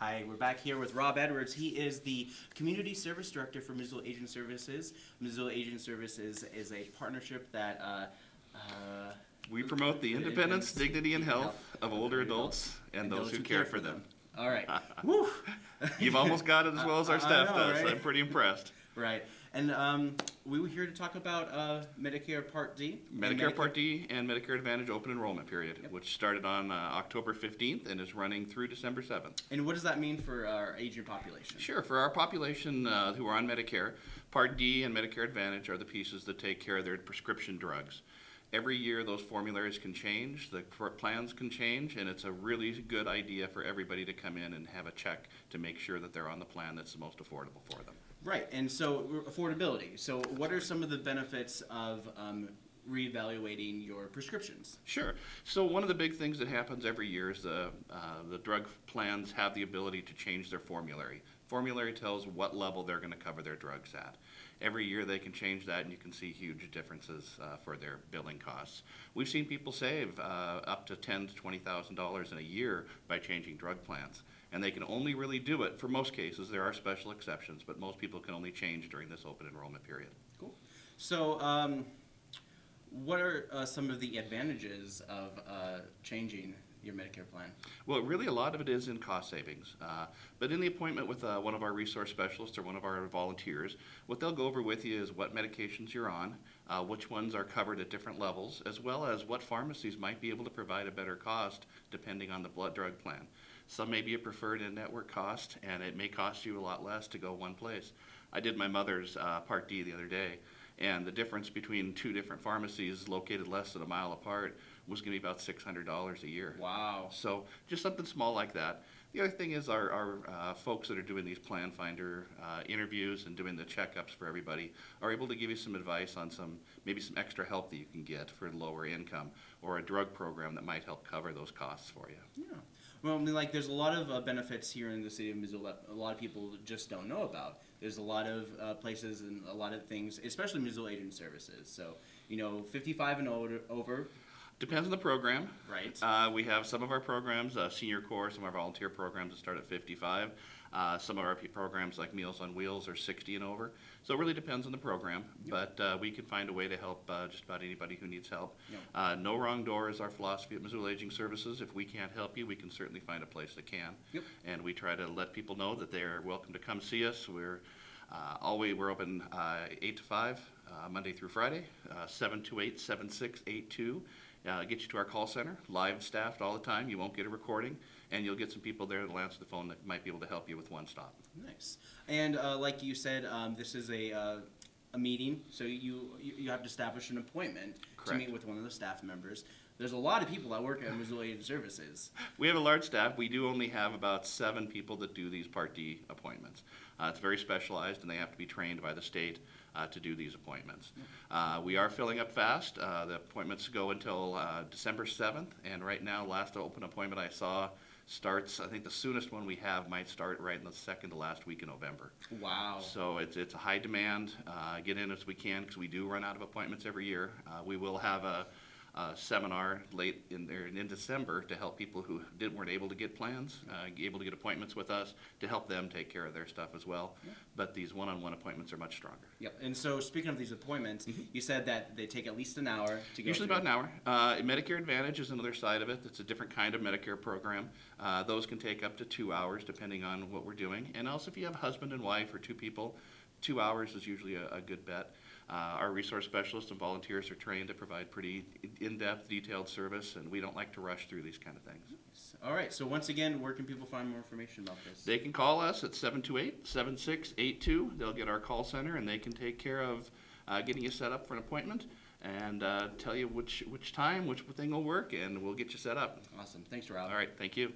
Hi, we're back here with Rob Edwards. He is the Community Service Director for Missoula Aging Services. Missoula Aging Services is a partnership that, uh, uh, We promote the independence, dignity, and health of older adults and those who care for them. All right. Woo! You've almost got it as well as our staff know, does. right? I'm pretty impressed. Right. And um, we were here to talk about uh, Medicare Part D. Medicare Part D and Medicare Advantage open enrollment period, Yep. which started on uh, October 15th and is running through December 7th. And what does that mean for our aging population? Sure, for our population uh, who are on Medicare, Part D and Medicare Advantage are the pieces that take care of their prescription drugs. Every year, those formularies can change, the plans can change, and it's a really good idea for everybody to come in and have a check to make sure that they're on the plan that's the most affordable for them. Right. And so affordability. So what are some of the benefits of um, reevaluating your prescriptions? Sure. So one of the big things that happens every year is the, uh, the drug plans have the ability to change their formulary. Formulary tells what level they're going to cover their drugs at. Every year they can change that, and you can see huge differences uh, for their billing costs. We've seen people save uh, up to ten to twenty thousand dollars in a year by changing drug plans, and they can only really do it for most cases. There are special exceptions, but most people can only change during this open enrollment period. Cool. So um, what are uh, some of the advantages of uh, changing your Medicare plan? Well, really, a lot of it is in cost savings. Uh, but in the appointment with uh, one of our resource specialists or one of our volunteers, what they'll go over with you is what medications you're on, uh, which ones are covered at different levels, as well as what pharmacies might be able to provide a better cost depending on the blood drug plan. Some may be a preferred in-network cost, and it may cost you a lot less to go one place. I did my mother's uh, Part D the other day, and the difference between two different pharmacies located less than a mile apart was going to be about $600 a year. Wow. So just something small like that. The other thing is our, our uh, folks that are doing these plan finder uh, interviews and doing the checkups for everybody are able to give you some advice on some, maybe some extra help that you can get for lower income or a drug program that might help cover those costs for you. Yeah. Well, I mean, like, there's a lot of uh, benefits here in the city of Missoula that a lot of people just don't know about. There's a lot of uh, places and a lot of things, especially Missoula Aging Services. So, you know, 55 and older, over, Depends on the program. right? Uh, we have some of our programs, uh, Senior Corps, some of our volunteer programs that start at 55. Uh, some of our programs like Meals on Wheels are 60 and over. So it really depends on the program, but uh, we can find a way to help uh, just about anybody who needs help. Yep. Uh, no wrong door is our philosophy at Missoula Aging Services. If we can't help you, we can certainly find a place that can. Yep. And we try to let people know that they're welcome to come see us. We're uh, always we're open uh, 8 to 5, uh, Monday through Friday, uh, 728 7682. Uh, get you to our call center, live staffed all the time. You won't get a recording, and you'll get some people there that'll answer the phone that might be able to help you with one stop. Nice. And uh, like you said, um, this is a, uh, a meeting, so you, you you have to establish an appointment to meet with one of the staff members. There's a lot of people that work at Missoula Aging Services. We have a large staff. We do only have about seven people that do these Part D appointments. Uh, it's very specialized, and they have to be trained by the state uh, to do these appointments. Uh, we are filling up fast. Uh, the appointments go until uh, December 7th, and right now, last open appointment I saw starts. I think the soonest one we have might start right in the second to last week in November. Wow. So it's, it's a high demand, uh, get in as we can, because we do run out of appointments every year. Uh, we will have a, a seminar late in there, in December to help people who didn't, weren't able to get plans, uh, able to get appointments with us, to help them take care of their stuff as well. But these one-on-one appointments are much stronger. Yep. And so, speaking of these appointments, you said that they take at least an hour to go. Usually through. about an hour. Uh, Medicare Advantage is another side of it. It's a different kind of Medicare program. Uh, those can take up to two hours depending on what we're doing. And also if you have husband and wife or two people, two hours is usually a, a good bet. Uh, our resource specialists and volunteers are trained to provide pretty in-depth, detailed service, and we don't like to rush through these kind of things. All right. So once again, where can people find more information about this? They can call us at 728-7682. They'll get our call center, and they can take care of uh, getting you set up for an appointment and uh, tell you which, which time, which thing will work, and we'll get you set up. awesome. Thanks, Rob. All right, thank you.